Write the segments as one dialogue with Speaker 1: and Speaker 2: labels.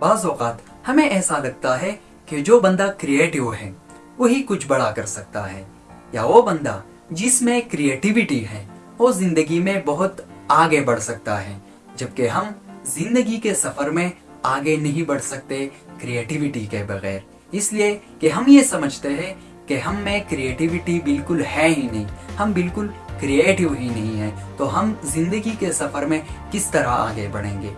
Speaker 1: बाज हमें ऐसा लगता है कि जो बंदा क्रिएटिव है, वही कुछ बड़ा कर सकता है। या वो बंदा जिसमें क्रिएटिविटी है, वो ज़िंदगी में बहुत आगे बढ़ सकता है, जबकि हम ज़िंदगी के सफ़र में आगे नहीं बढ़ सकते क्रिएटिविटी के बगैर। इसलिए कि हम ये समझते हैं कि हम में क्रिएटिविटी बिल्कुल है ही नहीं, हम बिल्कुल क्रिएटिव ही नहीं है तो हम ज़िंदगी के सफ़र में किस तरह आगे बढ़ेंगे?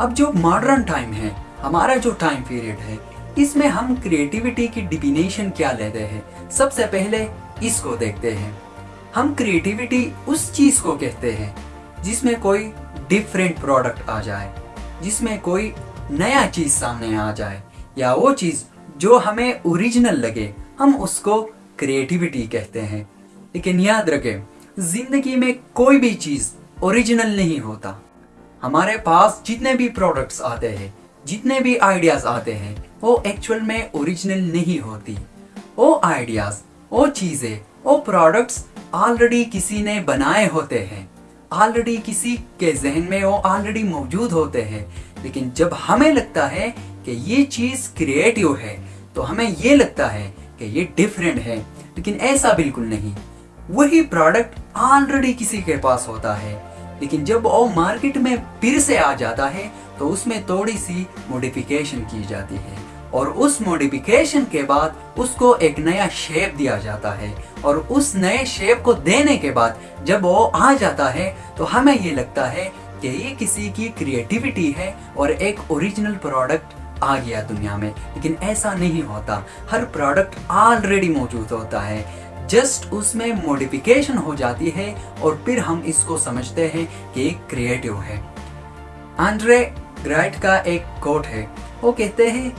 Speaker 1: अब जो मॉडर्न टाइम है हमारा जो टाइम पीरियड है, इसमें हम क्रिएटिविटी की डिफिनेशन क्या लेते हैं? सबसे पहले इसको देखते हैं। हम क्रिएटिविटी उस चीज़ को कहते हैं, जिसमें कोई डिफरेंट प्रोडक्ट आ जाए, जिसमें कोई नया चीज़ सामने आ जाए, या वो चीज़ जो हमें ओरिजिनल लगे, हम उसको क्रिएटिविटी कहते हैं। लेकिन याद रखें, ज़िंदगी में कोई भी चीज़ ओरिजिनल नहीं होता। हमारे पास जितने भी प्रोडक्ट्स आते हैं जितने भी आइडियाज़ आते हैं, वो एक्चुअल में ओरिजिनल नहीं होती। वो आइडियाज़ वो चीज़ें, वो प्रोडक्ट्स ऑलरेडी किसी ने बनाए होते हैं। ऑलरेडी किसी के जहन में वो ऑलरेडी मौजूद होते हैं। लेकिन जब हमें लगता है कि ये चीज़ क्रिएटिव है तो हमें ये लगता है कि ये डिफरेंट है। लेकिन ऐसा बिल्कुल नहीं। वही प्रोडक्ट ऑलरेडी किसी के पास होता है। लेकिन जब वो मार्केट में फिर से आ जाता है तो उसमें थोड़ी सी मॉडिफिकेशन की जाती है। और उस मॉडिफिकेशन के बाद उसको एक नया शेप दिया जाता है। और उस नए शेप को देने के बाद जब वो आ जाता है तो हमें ये लगता है कि ये किसी की क्रिएटिविटी है और एक ओरिजिनल प्रोडक्ट आ गया दुनिया में। लेकिन ऐसा नहीं होता। हर प्रोडक्ट ऑलरेडी मौजूद होता है। जस्ट उसमें मॉडिफिकेशन हो जाती है और फिर हम इसको समझते हैं कि एक क्रिएटिव है। आंड्रे ग्राइट का एक कोट है। वो कहते हैं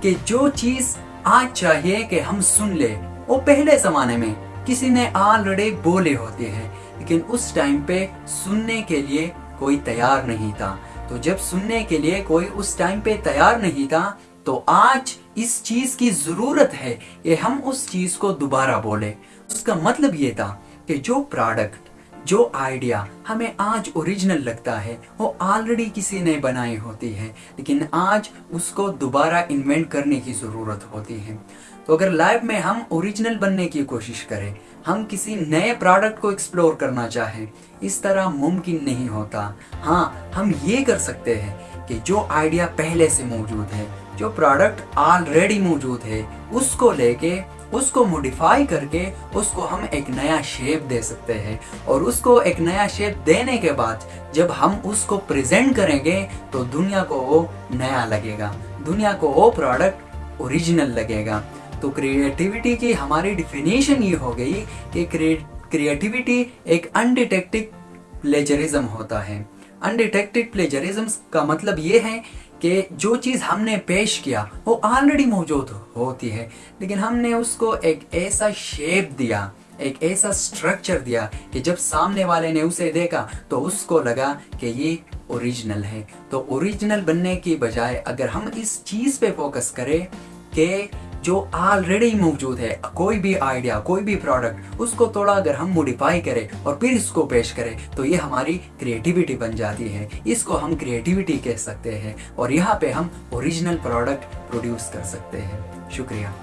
Speaker 1: कि जो चीज़ आज चाहिए कि हम सुन ले, वो पहले जमाने में किसी ने ऑलरेडी बोले होते हैं, लेकिन उस टाइम पे सुनने के लिए कोई तैयार नहीं था। तो जब सुनने के लिए कोई उस टाइम पे तैयार नहीं था तो आज इस चीज़ की ज़रूरत है कि हम उस चीज़ को दोबारा बोले। उसका मतलब ये था कि जो प्रोडक्ट जो आइडिया हमें आज ओरिजिनल लगता है, वो ऑलरेडी किसी ने बनाई होती है, लेकिन आज उसको दोबारा इन्वेंट करने की ज़रूरत होती है। तो अगर लाइफ में हम ओरिजिनल बनने की कोशिश करें, हम किसी नए प्रोडक्ट को एक्सप्लोर करना चाहें, इस तरह मुमकिन नहीं होता। हाँ हम ये कर सकते हैं कि जो आइडिया पहले से मौजूद है, जो प्रोडक्ट ऑलरेडी मौजूद है, उसको लेके उसको मोडिफाई करके उसको हम एक नया शेप दे सकते हैं। और उसको एक नया शेप देने के बाद जब हम उसको प्रेजेंट करेंगे तो दुनिया को वो नया लगेगा। दुनिया को वो प्रोडक्ट ओरिजिनल लगेगा। तो क्रिएटिविटी की हमारी डिफिनेशन ये हो गई कि क्रिएटिविटी एक अनडिटेक्टेड प्लेजरिज्म होता है। अनडिटेक्टेड प्लेजरिज्म का मतलब ये है कि जो चीज़ हमने पेश किया, वो ऑलरेडी मौजूद होती है। लेकिन हमने उसको एक ऐसा शेप दिया, एक ऐसा स्ट्रक्चर दिया कि जब सामने वाले ने उसे देखा तो उसको लगा कि ये ओरिजिनल है। तो ओरिजिनल बनने की बजाय अगर हम इस चीज़ पे फोकस करें कि जो ऑलरेडी मौजूद है, कोई भी आइडिया कोई भी प्रोडक्ट उसको थोड़ा अगर हम मोडिफाई करें और फिर इसको पेश करें तो ये हमारी क्रिएटिविटी बन जाती है। इसको हम क्रिएटिविटी कह सकते हैं और यहाँ पे हम ओरिजिनल प्रोडक्ट प्रोड्यूस कर सकते हैं। शुक्रिया।